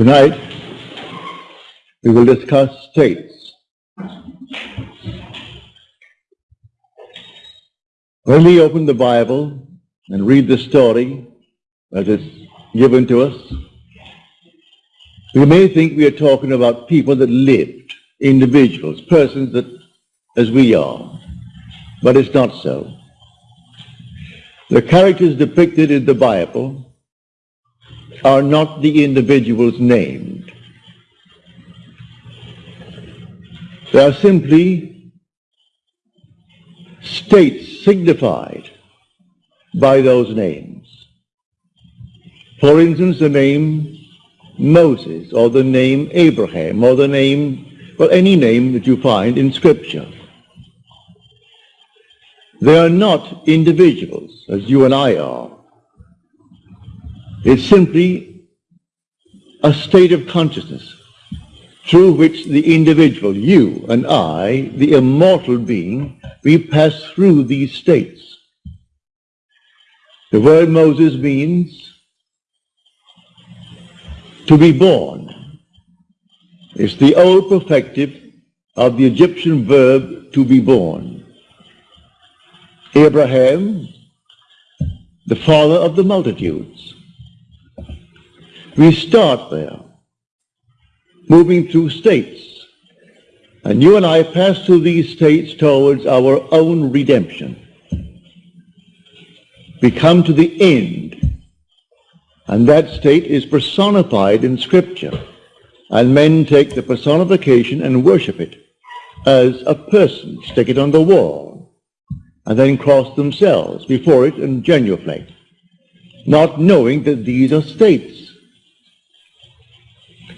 Tonight, we will discuss states. When we open the Bible and read the story that is given to us, we may think we are talking about people that lived, individuals, persons that, as we are, but it's not so. The characters depicted in the Bible are not the individuals named. They are simply states signified by those names. For instance, the name Moses or the name Abraham or the name, well, any name that you find in Scripture. They are not individuals as you and I are. It's simply a state of consciousness through which the individual, you and I, the immortal being, we pass through these states. The word Moses means to be born. It's the old perfective of the Egyptian verb to be born. Abraham, the father of the multitudes. We start there, moving through states. And you and I pass through these states towards our own redemption. We come to the end. And that state is personified in Scripture. And men take the personification and worship it as a person, stick it on the wall, and then cross themselves before it and genuflect, not knowing that these are states.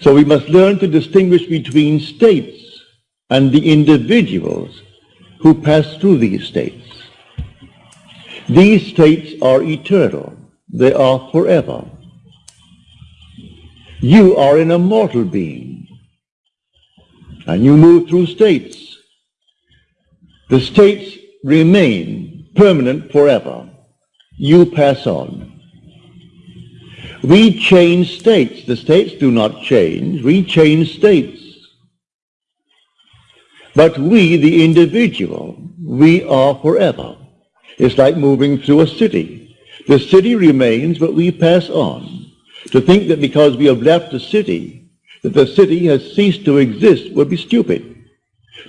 So we must learn to distinguish between states and the individuals who pass through these states. These states are eternal. They are forever. You are an immortal being. And you move through states. The states remain permanent forever. You pass on. We change states. The states do not change. We change states. But we, the individual, we are forever. It's like moving through a city. The city remains, but we pass on. To think that because we have left the city, that the city has ceased to exist would be stupid.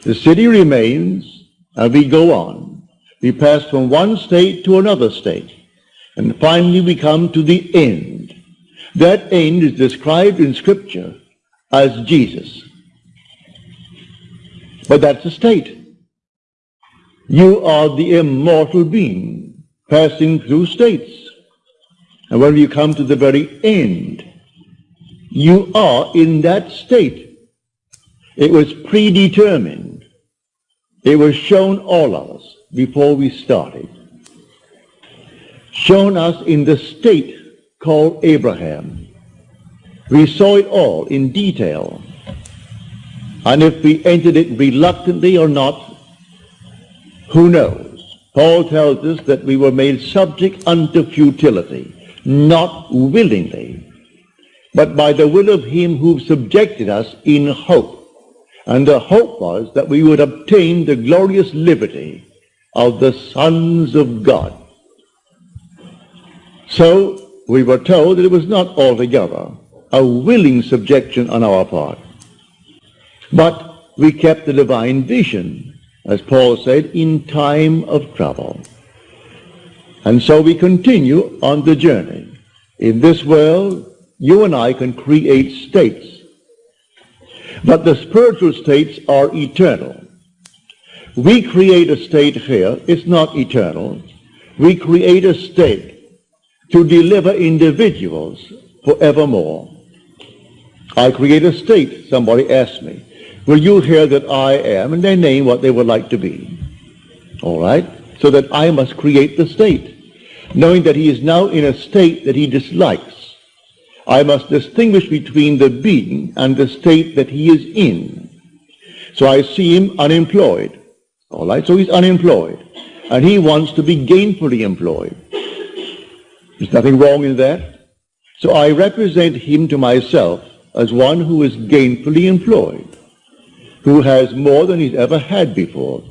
The city remains, and we go on. We pass from one state to another state. And finally we come to the end. That end is described in Scripture as Jesus. But that's a state. You are the immortal being passing through states. And when you come to the very end, you are in that state. It was predetermined. It was shown all of us before we started. Shown us in the state called Abraham. We saw it all in detail. And if we entered it reluctantly or not, who knows? Paul tells us that we were made subject unto futility, not willingly, but by the will of him who subjected us in hope. And the hope was that we would obtain the glorious liberty of the sons of God. So we were told that it was not altogether a willing subjection on our part. But we kept the divine vision, as Paul said, in time of trouble. And so we continue on the journey. In this world, you and I can create states. But the spiritual states are eternal. We create a state here. It's not eternal. We create a state to deliver individuals forevermore. I create a state, somebody asked me. Will you hear that I am? And they name what they would like to be. All right? So that I must create the state. Knowing that he is now in a state that he dislikes. I must distinguish between the being and the state that he is in. So I see him unemployed. All right? So he's unemployed. And he wants to be gainfully employed. There's nothing wrong in that. So I represent him to myself as one who is gainfully employed, who has more than he's ever had before.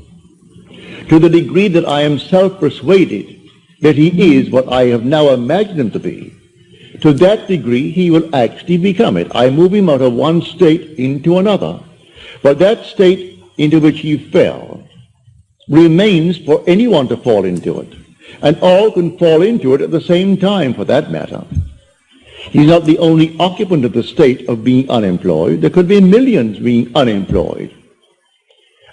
To the degree that I am self-persuaded that he is what I have now imagined him to be, to that degree he will actually become it. I move him out of one state into another. But that state into which he fell remains for anyone to fall into it. And all can fall into it at the same time, for that matter. He's not the only occupant of the state of being unemployed. There could be millions being unemployed.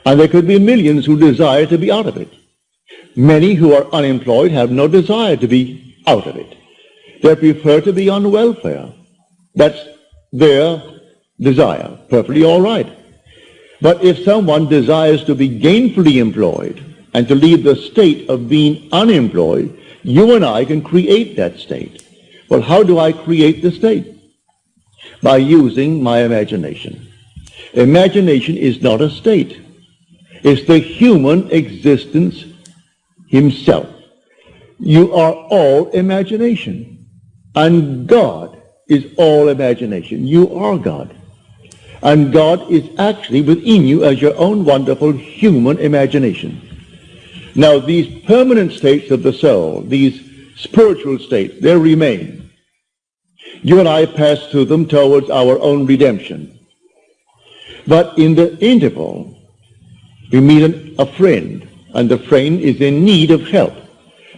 And there could be millions who desire to be out of it. Many who are unemployed have no desire to be out of it. They prefer to be on welfare. That's their desire. Perfectly all right. But if someone desires to be gainfully employed and to leave the state of being unemployed, you and I can create that state. Well, how do I create the state? By using my imagination. Imagination is not a state. It's the human existence himself. You are all imagination. And God is all imagination. You are God. And God is actually within you as your own wonderful human imagination. Now, these permanent states of the soul, these spiritual states, they remain. You and I pass through them towards our own redemption. But in the interval, we meet a friend, and the friend is in need of help.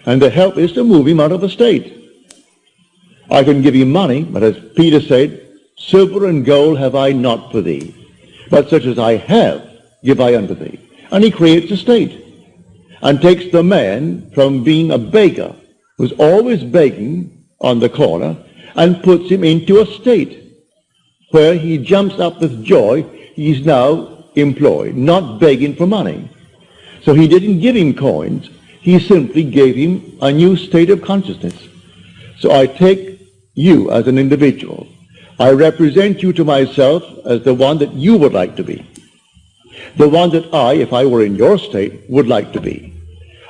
And the help is to move him out of a state. I can give him money, but as Peter said, silver and gold have I not for thee, but such as I have give I unto thee. And he creates a state and takes the man from being a beggar, who's always begging on the corner, and puts him into a state where he jumps up with joy. He's now employed, not begging for money. So he didn't give him coins. He simply gave him a new state of consciousness. So I take you as an individual. I represent you to myself as the one that you would like to be. The one that I, if I were in your state, would like to be.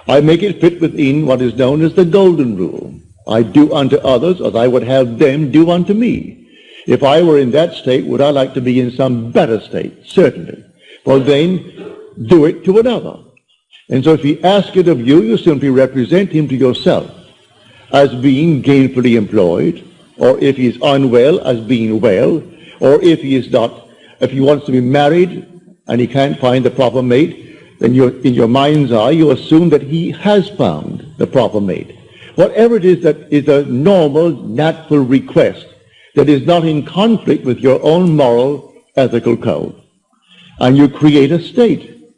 I make it fit within what is known as the golden rule. I do unto others as I would have them do unto me. If I were in that state, would I like to be in some better state? Certainly. Well, then, do it to another. And so if he asks it of you, you simply represent him to yourself as being gainfully employed, or if he is unwell, as being well, or if he is not, if he wants to be married and he can't find the proper mate, then in your mind's eye, you assume that he has found the proper mate. Whatever it is that is a normal, natural request that is not in conflict with your own moral, ethical code. And you create a state.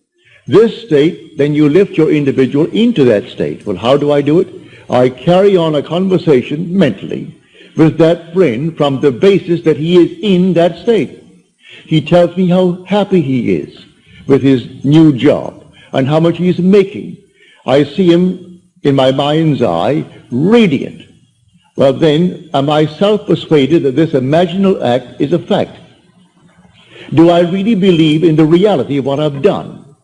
This state, then you lift your individual into that state. Well, how do I do it? I carry on a conversation mentally with that friend from the basis that he is in that state. He tells me how happy he is with his new job and how much he's making. I see him in my mind's eye radiant. Well then, am I self-persuaded that this imaginal act is a fact? Do I really believe in the reality of what I've done?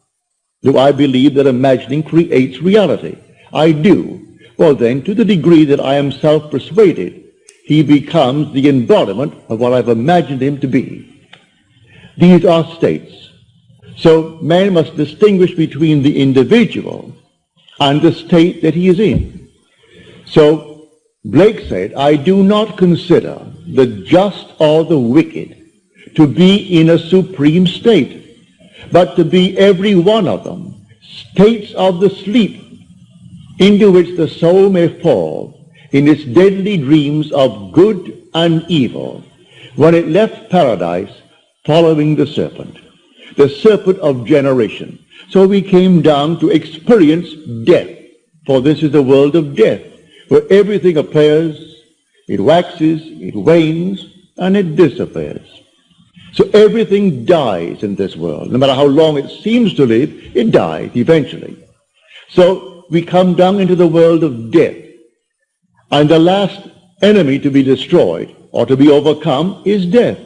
Do I believe that imagining creates reality? I do. Well then, to the degree that I am self-persuaded, he becomes the embodiment of what I've imagined him to be. These are states. So man must distinguish between the individual and the state that he is in. So Blake said, I do not consider the just or the wicked to be in a supreme state, but to be every one of them states of the sleep into which the soul may fall in its deadly dreams of good and evil when it left paradise following the serpent the serpent of generation. So we came down to experience death, for this is the world of death, where everything appears, it waxes, it wanes, and it disappears. So everything dies in this world. No matter how long it seems to live, it dies eventually. So we come down into the world of death. And the last enemy to be destroyed or to be overcome is death.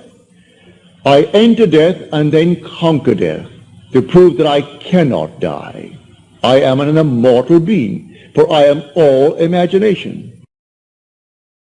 I enter death and then conquer death to prove that I cannot die. I am an immortal being, for I am all imagination.